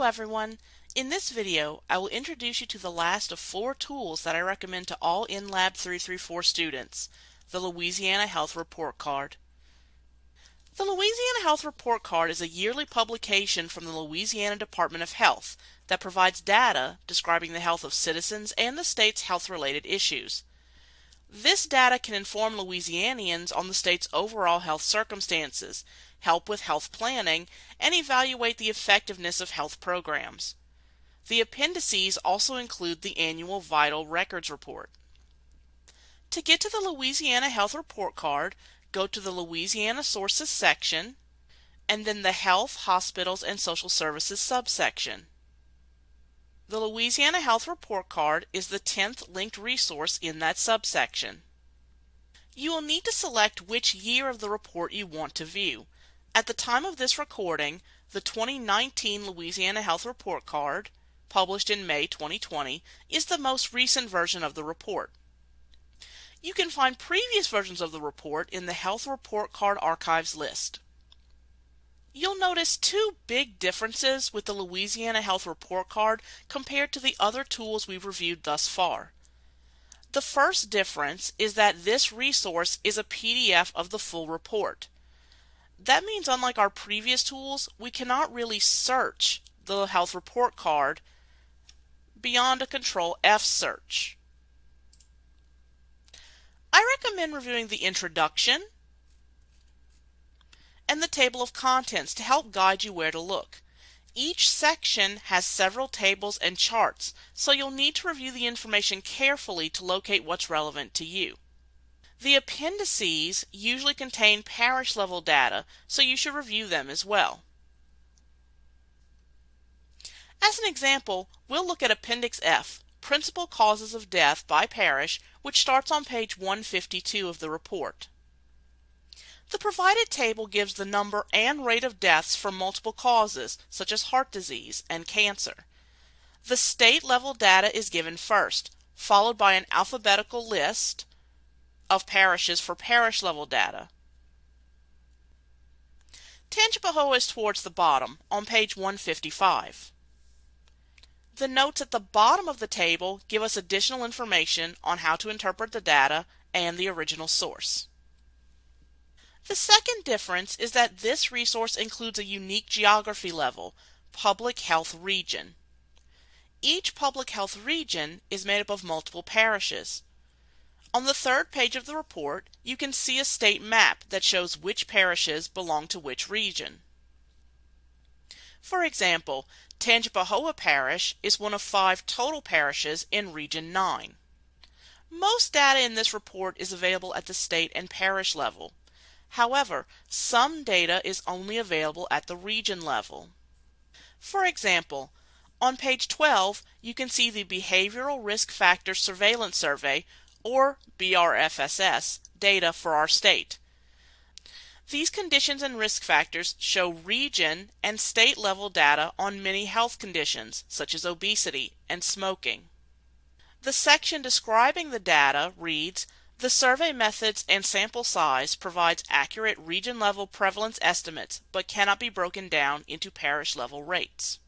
Hello everyone! In this video I will introduce you to the last of four tools that I recommend to all InLab 334 students, the Louisiana Health Report Card. The Louisiana Health Report Card is a yearly publication from the Louisiana Department of Health that provides data describing the health of citizens and the state's health-related issues. This data can inform Louisianians on the state's overall health circumstances, help with health planning, and evaluate the effectiveness of health programs. The appendices also include the annual Vital Records Report. To get to the Louisiana Health Report Card, go to the Louisiana Sources section and then the Health, Hospitals, and Social Services subsection. The Louisiana Health Report Card is the 10th linked resource in that subsection. You will need to select which year of the report you want to view. At the time of this recording, the 2019 Louisiana Health Report Card, published in May 2020, is the most recent version of the report. You can find previous versions of the report in the Health Report Card Archives list. You'll notice two big differences with the Louisiana Health Report Card compared to the other tools we've reviewed thus far. The first difference is that this resource is a PDF of the full report. That means unlike our previous tools, we cannot really search the health report card beyond a control F search. I recommend reviewing the introduction, the table of contents to help guide you where to look. Each section has several tables and charts, so you'll need to review the information carefully to locate what's relevant to you. The appendices usually contain parish level data, so you should review them as well. As an example, we'll look at Appendix F, Principal Causes of Death by Parish, which starts on page 152 of the report. The provided table gives the number and rate of deaths from multiple causes, such as heart disease and cancer. The state level data is given first, followed by an alphabetical list of parishes for parish level data. Tangipahoa is towards the bottom, on page 155. The notes at the bottom of the table give us additional information on how to interpret the data and the original source. The second difference is that this resource includes a unique geography level, public health region. Each public health region is made up of multiple parishes. On the third page of the report, you can see a state map that shows which parishes belong to which region. For example, Tangipahoa Parish is one of five total parishes in Region 9. Most data in this report is available at the state and parish level. However, some data is only available at the region level. For example, on page 12, you can see the Behavioral Risk Factor Surveillance Survey, or BRFSS, data for our state. These conditions and risk factors show region and state level data on many health conditions, such as obesity and smoking. The section describing the data reads the survey methods and sample size provides accurate region-level prevalence estimates but cannot be broken down into parish-level rates.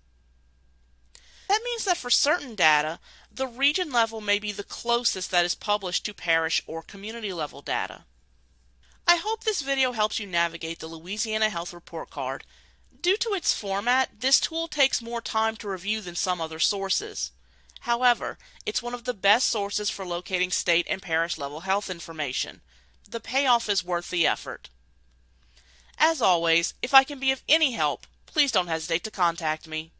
That means that for certain data, the region level may be the closest that is published to parish or community level data. I hope this video helps you navigate the Louisiana Health Report Card. Due to its format, this tool takes more time to review than some other sources. However, it's one of the best sources for locating state and parish level health information. The payoff is worth the effort. As always, if I can be of any help, please don't hesitate to contact me.